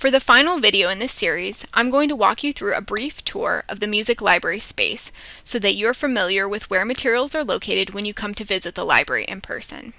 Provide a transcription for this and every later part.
For the final video in this series, I'm going to walk you through a brief tour of the music library space so that you're familiar with where materials are located when you come to visit the library in person.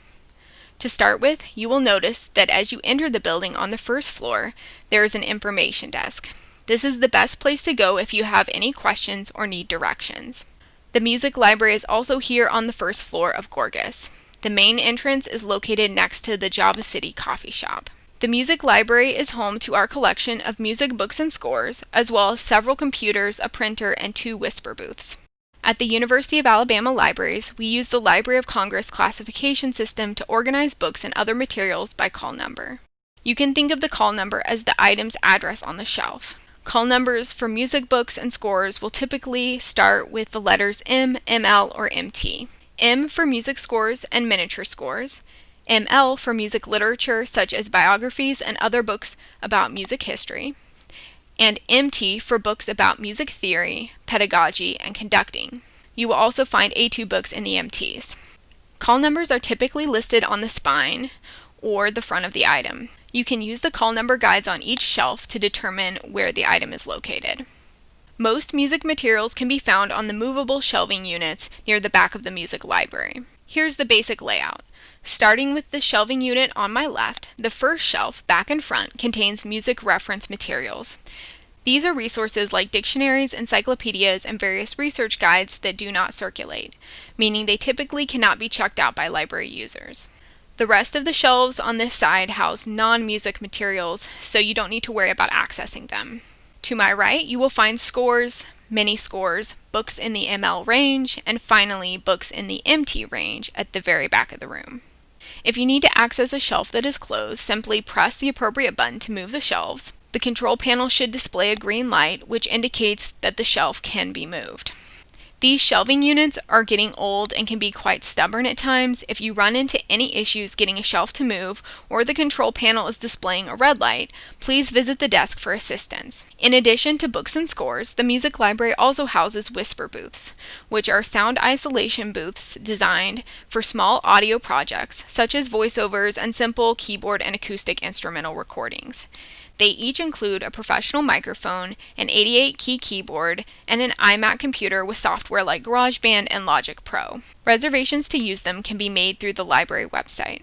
To start with, you will notice that as you enter the building on the first floor, there is an information desk. This is the best place to go if you have any questions or need directions. The music library is also here on the first floor of Gorgas. The main entrance is located next to the Java City coffee shop. The music library is home to our collection of music books and scores, as well as several computers, a printer, and two whisper booths. At the University of Alabama Libraries, we use the Library of Congress classification system to organize books and other materials by call number. You can think of the call number as the item's address on the shelf. Call numbers for music books and scores will typically start with the letters M, ML, or MT. M for music scores and miniature scores, ML for music literature, such as biographies and other books about music history, and MT for books about music theory, pedagogy, and conducting. You will also find A2 books in the MTs. Call numbers are typically listed on the spine or the front of the item. You can use the call number guides on each shelf to determine where the item is located. Most music materials can be found on the movable shelving units near the back of the music library. Here's the basic layout. Starting with the shelving unit on my left, the first shelf, back and front, contains music reference materials. These are resources like dictionaries, encyclopedias, and various research guides that do not circulate, meaning they typically cannot be checked out by library users. The rest of the shelves on this side house non-music materials, so you don't need to worry about accessing them. To my right, you will find scores, mini scores, books in the ML range, and finally books in the MT range at the very back of the room. If you need to access a shelf that is closed, simply press the appropriate button to move the shelves. The control panel should display a green light, which indicates that the shelf can be moved. These shelving units are getting old and can be quite stubborn at times. If you run into any issues getting a shelf to move or the control panel is displaying a red light, please visit the desk for assistance. In addition to books and scores, the music library also houses whisper booths, which are sound isolation booths designed for small audio projects such as voiceovers and simple keyboard and acoustic instrumental recordings. They each include a professional microphone, an 88 key keyboard, and an iMac computer with software like GarageBand and Logic Pro. Reservations to use them can be made through the library website.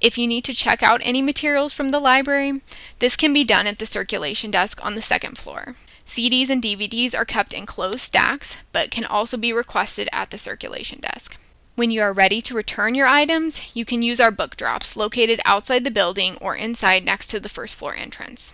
If you need to check out any materials from the library, this can be done at the circulation desk on the second floor. CDs and DVDs are kept in closed stacks, but can also be requested at the circulation desk. When you are ready to return your items, you can use our book drops located outside the building or inside next to the first floor entrance.